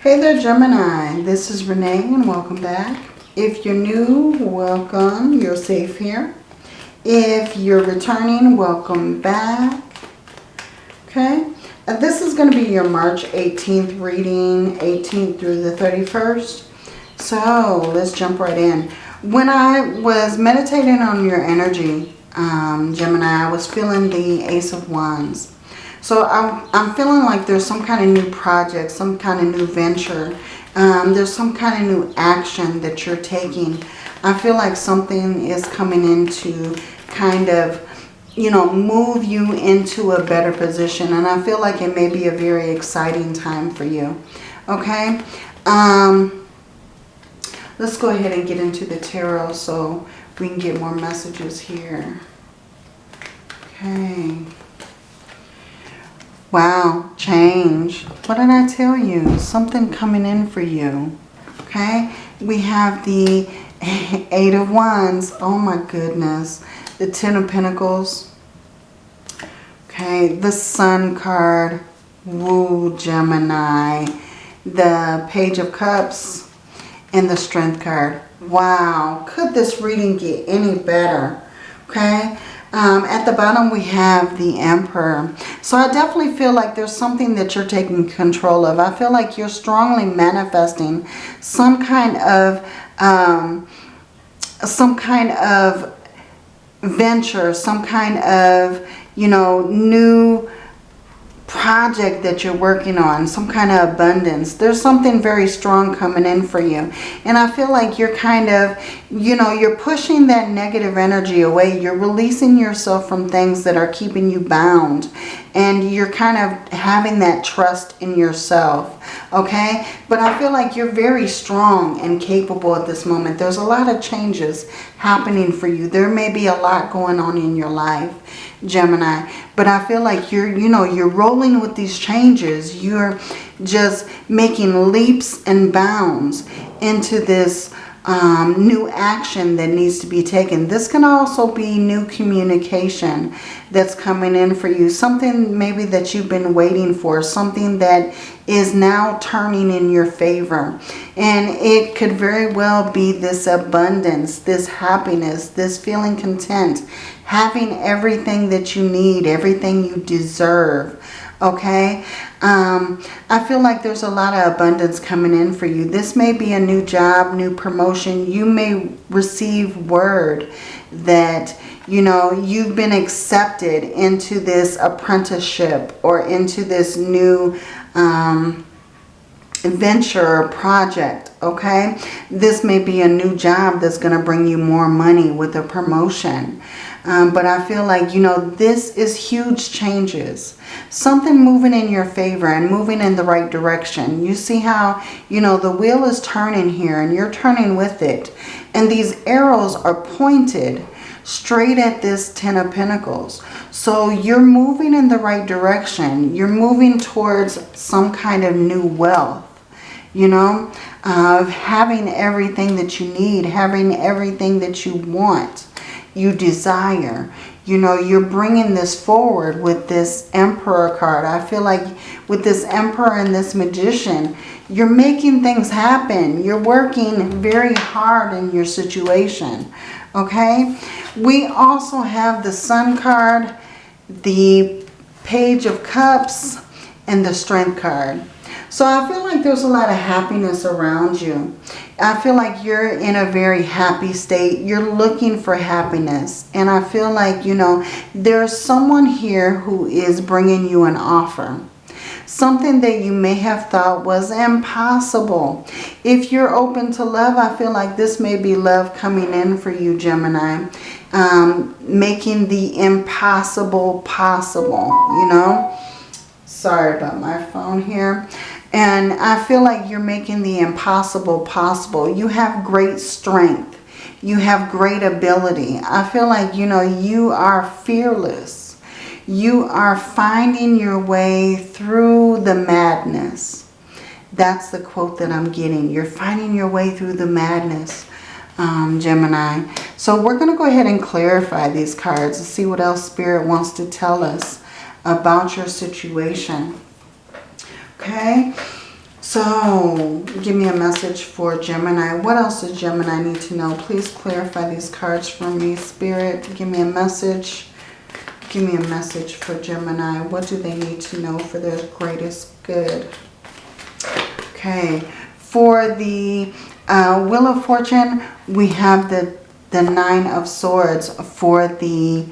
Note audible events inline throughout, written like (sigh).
Hey there Gemini, this is Renee and welcome back. If you're new, welcome, you're safe here. If you're returning, welcome back. Okay, uh, this is going to be your March 18th reading, 18th through the 31st. So let's jump right in. When I was meditating on your energy, um, Gemini, I was feeling the Ace of Wands. So I'm, I'm feeling like there's some kind of new project, some kind of new venture. Um, there's some kind of new action that you're taking. I feel like something is coming in to kind of, you know, move you into a better position. And I feel like it may be a very exciting time for you. Okay? Um, let's go ahead and get into the tarot so we can get more messages here. Okay. Wow, change. What did I tell you? Something coming in for you. Okay, we have the (laughs) Eight of Wands. Oh my goodness. The Ten of Pentacles. Okay, the Sun card. Woo, Gemini. The Page of Cups. And the Strength card. Wow, could this reading get any better? Okay, um, at the bottom we have the Emperor. So I definitely feel like there's something that you're taking control of. I feel like you're strongly manifesting some kind of um, some kind of venture, some kind of, you know, new project that you're working on, some kind of abundance. There's something very strong coming in for you. And I feel like you're kind of, you know, you're pushing that negative energy away. You're releasing yourself from things that are keeping you bound. And you're kind of having that trust in yourself. Okay? But I feel like you're very strong and capable at this moment. There's a lot of changes happening for you. There may be a lot going on in your life. Gemini. But I feel like you're, you know, you're rolling with these changes. You're just making leaps and bounds into this um, new action that needs to be taken. This can also be new communication that's coming in for you. Something maybe that you've been waiting for. Something that is now turning in your favor. And it could very well be this abundance, this happiness, this feeling content, having everything that you need, everything you deserve. Okay, um, I feel like there's a lot of abundance coming in for you. This may be a new job, new promotion. You may receive word that, you know, you've been accepted into this apprenticeship or into this new um, venture project, okay? This may be a new job that's going to bring you more money with a promotion. Um, but I feel like, you know, this is huge changes. Something moving in your favor and moving in the right direction. You see how, you know, the wheel is turning here and you're turning with it. And these arrows are pointed straight at this Ten of Pentacles. So you're moving in the right direction. You're moving towards some kind of new wealth. You know, of having everything that you need, having everything that you want you desire. You know, you're bringing this forward with this Emperor card. I feel like with this Emperor and this Magician, you're making things happen. You're working very hard in your situation. Okay? We also have the Sun card, the Page of Cups, and the Strength card. So I feel like there's a lot of happiness around you. I feel like you're in a very happy state. You're looking for happiness. And I feel like, you know, there's someone here who is bringing you an offer. Something that you may have thought was impossible. If you're open to love, I feel like this may be love coming in for you, Gemini. Um, making the impossible possible, you know. Sorry about my phone here. And I feel like you're making the impossible possible. You have great strength. You have great ability. I feel like, you know, you are fearless. You are finding your way through the madness. That's the quote that I'm getting. You're finding your way through the madness, um, Gemini. So we're going to go ahead and clarify these cards and see what else Spirit wants to tell us about your situation. Okay, So, give me a message for Gemini. What else does Gemini need to know? Please clarify these cards for me, Spirit. Give me a message. Give me a message for Gemini. What do they need to know for their greatest good? Okay. For the uh, Wheel of Fortune, we have the, the Nine of Swords. For the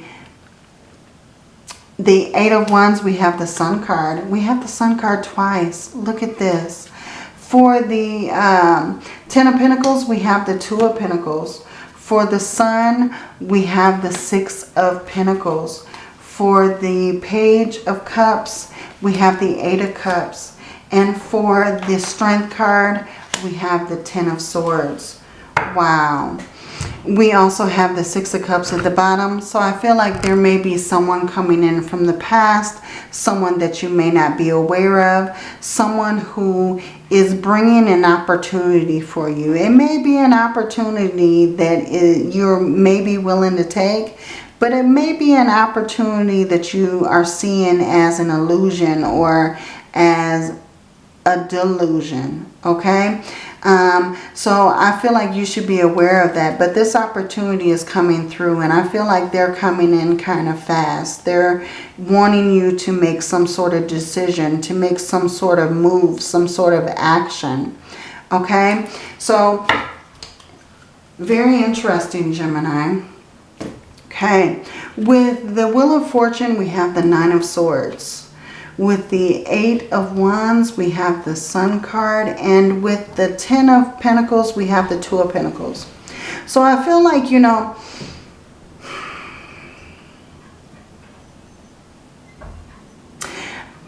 the Eight of Wands, we have the Sun card. We have the Sun card twice. Look at this. For the um, Ten of Pentacles, we have the Two of Pentacles. For the Sun, we have the Six of Pentacles. For the Page of Cups, we have the Eight of Cups. And for the Strength card, we have the Ten of Swords. Wow. We also have the Six of Cups at the bottom. So I feel like there may be someone coming in from the past, someone that you may not be aware of, someone who is bringing an opportunity for you. It may be an opportunity that you're maybe willing to take, but it may be an opportunity that you are seeing as an illusion or as a delusion, okay? Um, so I feel like you should be aware of that. But this opportunity is coming through and I feel like they're coming in kind of fast. They're wanting you to make some sort of decision, to make some sort of move, some sort of action. Okay, so very interesting, Gemini. Okay, with the Wheel of Fortune, we have the Nine of Swords. With the Eight of Wands, we have the Sun card. And with the Ten of Pentacles, we have the Two of Pentacles. So I feel like, you know,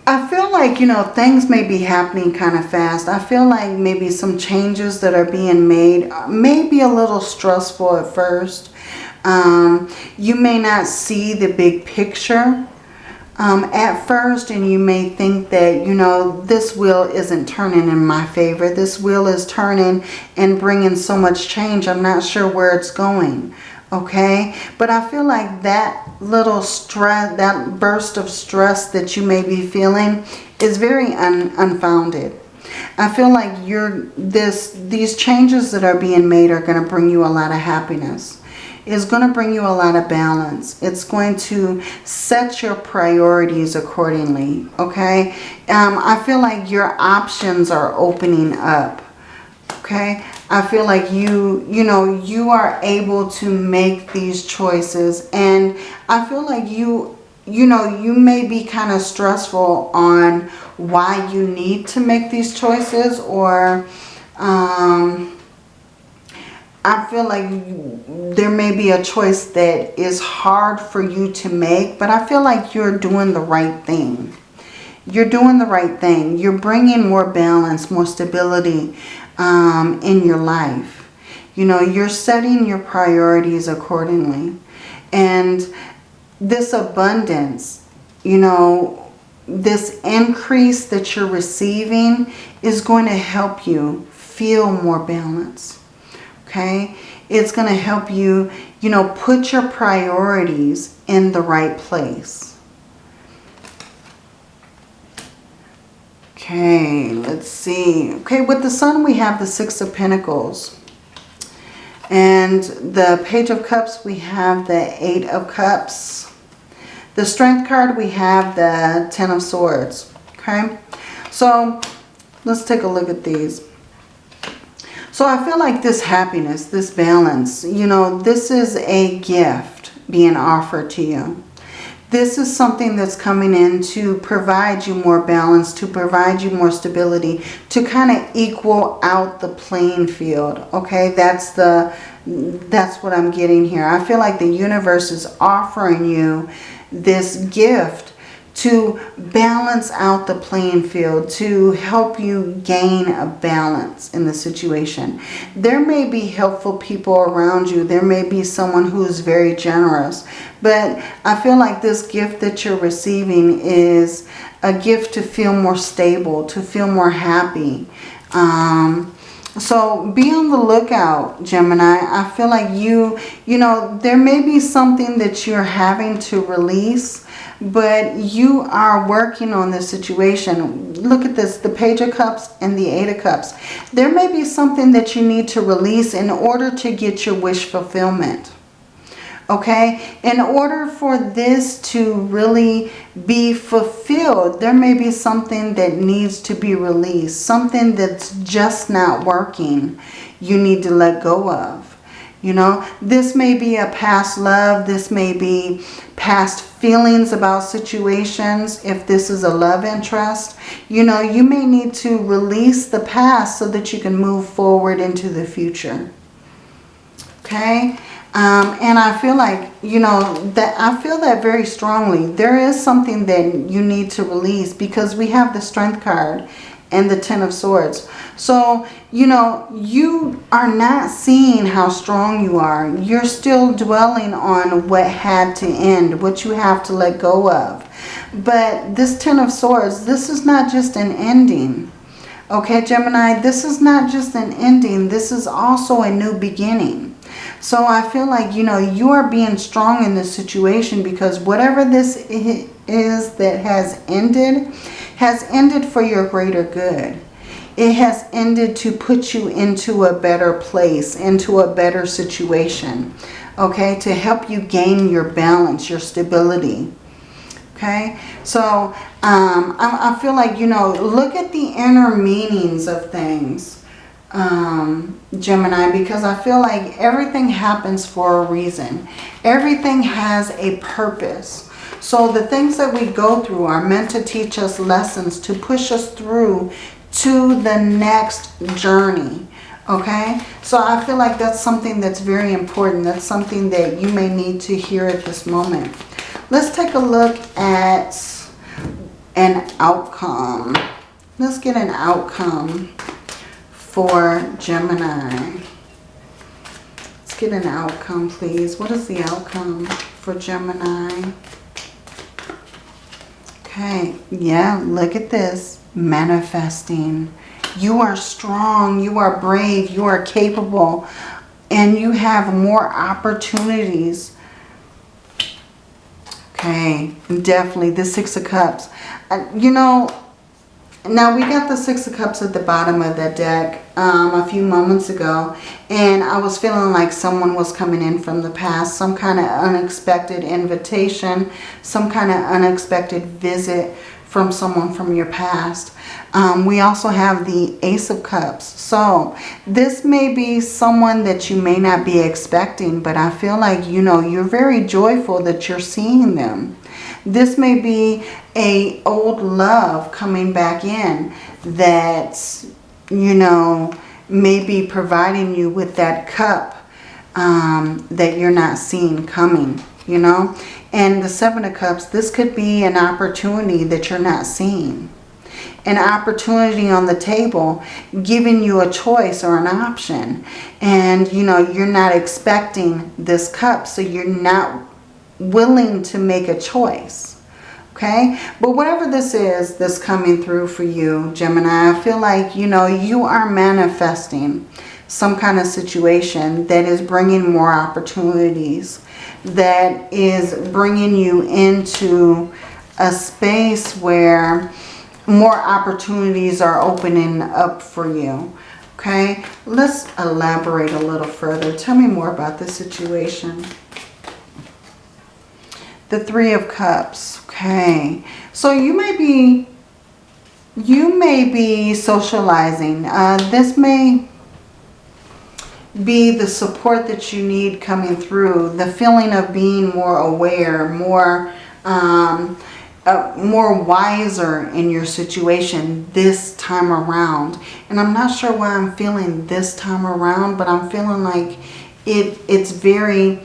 I feel like, you know, things may be happening kind of fast. I feel like maybe some changes that are being made may be a little stressful at first. Um, you may not see the big picture um, at first and you may think that, you know, this wheel isn't turning in my favor. This wheel is turning and bringing so much change. I'm not sure where it's going. Okay. But I feel like that little stress, that burst of stress that you may be feeling is very un unfounded. I feel like you're this these changes that are being made are going to bring you a lot of happiness is going to bring you a lot of balance. It's going to set your priorities accordingly, okay? Um, I feel like your options are opening up, okay? I feel like you, you know, you are able to make these choices and I feel like you, you know, you may be kind of stressful on why you need to make these choices or, um, I feel like there may be a choice that is hard for you to make, but I feel like you're doing the right thing. You're doing the right thing. You're bringing more balance, more stability um, in your life. You know, you're setting your priorities accordingly. And this abundance, you know, this increase that you're receiving is going to help you feel more balance okay? It's going to help you, you know, put your priorities in the right place. Okay, let's see. Okay, with the Sun, we have the Six of Pentacles. And the Page of Cups, we have the Eight of Cups. The Strength card, we have the Ten of Swords. Okay, so let's take a look at these. So I feel like this happiness, this balance, you know, this is a gift being offered to you. This is something that's coming in to provide you more balance, to provide you more stability, to kind of equal out the playing field. Okay, that's the that's what I'm getting here. I feel like the universe is offering you this gift to balance out the playing field, to help you gain a balance in the situation. There may be helpful people around you. There may be someone who is very generous. But I feel like this gift that you're receiving is a gift to feel more stable, to feel more happy. Um, So be on the lookout, Gemini. I feel like you, you know, there may be something that you're having to release, but you are working on this situation. Look at this, the Page of Cups and the Eight of Cups. There may be something that you need to release in order to get your wish fulfillment okay? In order for this to really be fulfilled there may be something that needs to be released something that's just not working you need to let go of you know? This may be a past love this may be past feelings about situations if this is a love interest you know? You may need to release the past so that you can move forward into the future okay um, and I feel like, you know, that I feel that very strongly. There is something that you need to release because we have the Strength card and the Ten of Swords. So, you know, you are not seeing how strong you are. You're still dwelling on what had to end, what you have to let go of. But this Ten of Swords, this is not just an ending. Okay, Gemini, this is not just an ending. This is also a new beginning. So I feel like, you know, you are being strong in this situation because whatever this is that has ended, has ended for your greater good. It has ended to put you into a better place, into a better situation, okay, to help you gain your balance, your stability. Okay, so um, I, I feel like, you know, look at the inner meanings of things um, Gemini because I feel like everything happens for a reason. Everything has a purpose. So the things that we go through are meant to teach us lessons, to push us through to the next journey. Okay, so I feel like that's something that's very important. That's something that you may need to hear at this moment. Let's take a look at an outcome. Let's get an outcome for Gemini. Let's get an outcome, please. What is the outcome for Gemini? Okay, yeah, look at this. Manifesting. You are strong. You are brave. You are capable. And you have more opportunities. Okay, definitely the Six of Cups. Uh, you know, now we got the Six of Cups at the bottom of the deck um, a few moments ago. And I was feeling like someone was coming in from the past. Some kind of unexpected invitation. Some kind of unexpected visit from someone from your past. Um, we also have the Ace of Cups. So this may be someone that you may not be expecting. But I feel like, you know, you're very joyful that you're seeing them. This may be a old love coming back in that, you know, may be providing you with that cup um, that you're not seeing coming, you know. And the Seven of Cups, this could be an opportunity that you're not seeing. An opportunity on the table giving you a choice or an option. And, you know, you're not expecting this cup, so you're not willing to make a choice. Okay, but whatever this is that's coming through for you, Gemini, I feel like, you know, you are manifesting some kind of situation that is bringing more opportunities, that is bringing you into a space where more opportunities are opening up for you. Okay, let's elaborate a little further. Tell me more about this situation. The Three of Cups. Okay. So you may be, you may be socializing. Uh, this may be the support that you need coming through. The feeling of being more aware, more, um, uh, more wiser in your situation this time around. And I'm not sure why I'm feeling this time around, but I'm feeling like it, it's very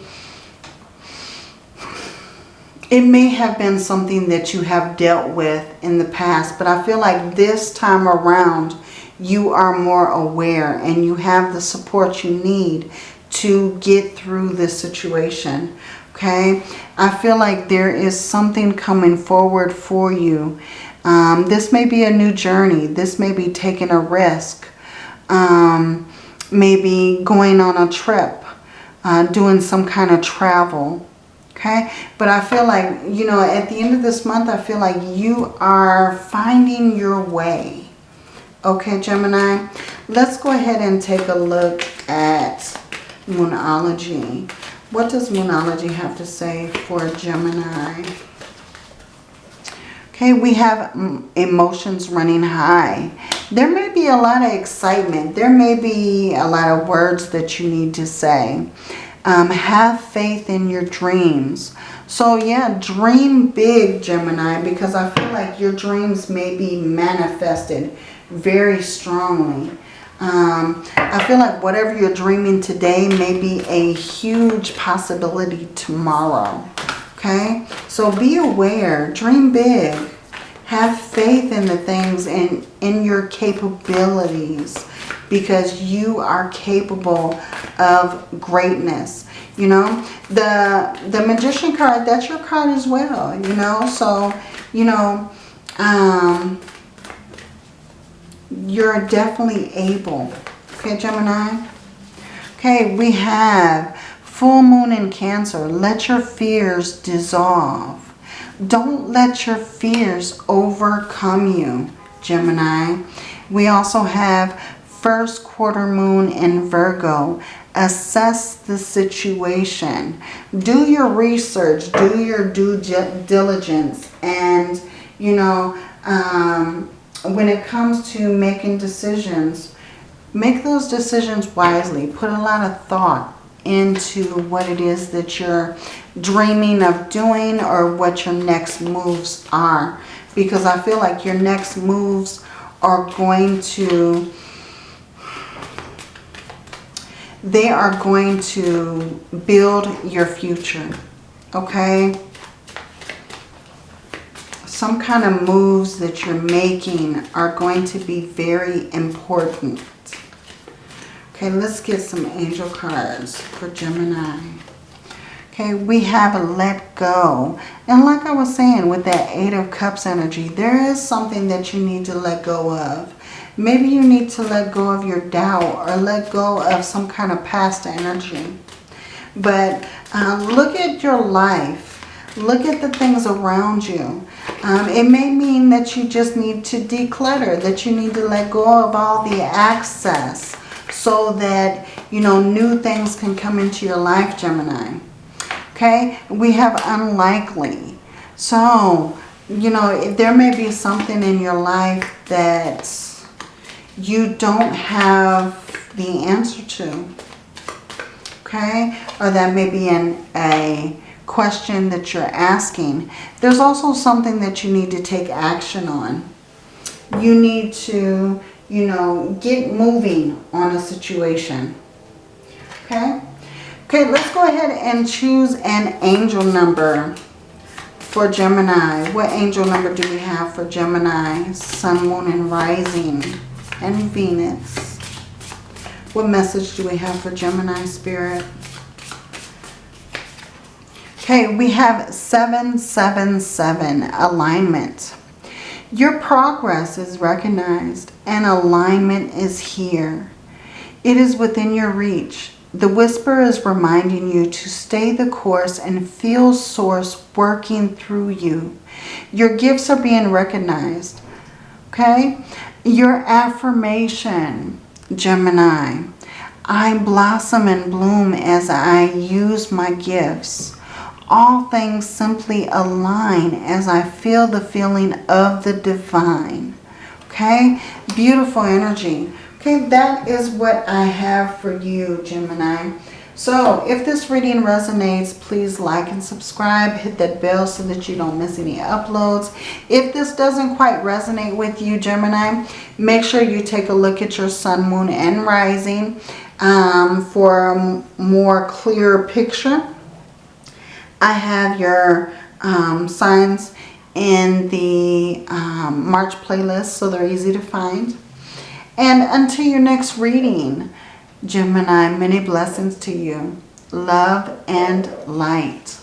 it may have been something that you have dealt with in the past, but I feel like this time around you are more aware and you have the support you need to get through this situation. Okay, I feel like there is something coming forward for you. Um, this may be a new journey. This may be taking a risk. um, maybe going on a trip, uh, doing some kind of travel. Okay, but I feel like, you know, at the end of this month, I feel like you are finding your way. Okay, Gemini, let's go ahead and take a look at Moonology. What does Moonology have to say for Gemini? Okay, we have mm, emotions running high. There may be a lot of excitement. There may be a lot of words that you need to say. Um, have faith in your dreams. So yeah, dream big, Gemini, because I feel like your dreams may be manifested very strongly. Um, I feel like whatever you're dreaming today may be a huge possibility tomorrow. Okay? So be aware. Dream big. Have faith in the things and in your capabilities because you are capable of greatness. You know, the the magician card, that's your card as well, you know. So, you know, um, you're definitely able. Okay, Gemini? Okay, we have full moon in Cancer. Let your fears dissolve. Don't let your fears overcome you, Gemini. We also have first quarter moon in Virgo. Assess the situation. Do your research. Do your due diligence. And, you know, um, when it comes to making decisions, make those decisions wisely. Put a lot of thought into what it is that you're dreaming of doing or what your next moves are. Because I feel like your next moves are going to, they are going to build your future. Okay? Some kind of moves that you're making are going to be very important. Okay, let's get some angel cards for Gemini. Okay, we have a let go. And like I was saying with that Eight of Cups energy, there is something that you need to let go of. Maybe you need to let go of your doubt or let go of some kind of past energy. But uh, look at your life. Look at the things around you. Um, it may mean that you just need to declutter, that you need to let go of all the access so that, you know, new things can come into your life, Gemini. Okay, we have unlikely. So, you know, there may be something in your life that you don't have the answer to. Okay, or that may be in a question that you're asking, there's also something that you need to take action on. You need to, you know, get moving on a situation. Okay? Okay, let's go ahead and choose an angel number for Gemini. What angel number do we have for Gemini? Sun, Moon, and Rising, and Venus. What message do we have for Gemini Spirit? Okay, we have 777 alignment. Your progress is recognized and alignment is here. It is within your reach. The whisper is reminding you to stay the course and feel source working through you. Your gifts are being recognized. Okay? Your affirmation, Gemini. I blossom and bloom as I use my gifts all things simply align as I feel the feeling of the divine. Okay, beautiful energy. Okay, that is what I have for you, Gemini. So if this reading resonates, please like and subscribe. Hit that bell so that you don't miss any uploads. If this doesn't quite resonate with you, Gemini, make sure you take a look at your sun, moon, and rising um, for a more clear picture. I have your um, signs in the um, March playlist, so they're easy to find. And until your next reading, Gemini, many blessings to you. Love and light.